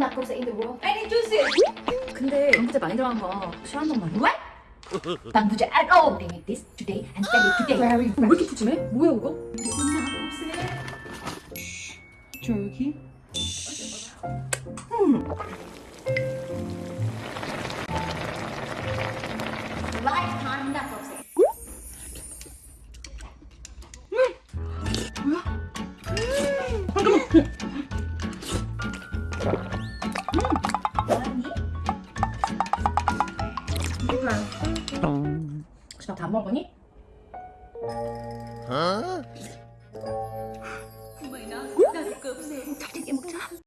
knuckles in the world. Any juices? 근데 방부제 많이 들어간 거 싫어한단 말이야. Bambuja at all. They make this today and sell it today. 왜 이렇게 푸짐해? 뭐야 이거? 저기. lifetime necklaces. 혹시 너다 먹으니? 어?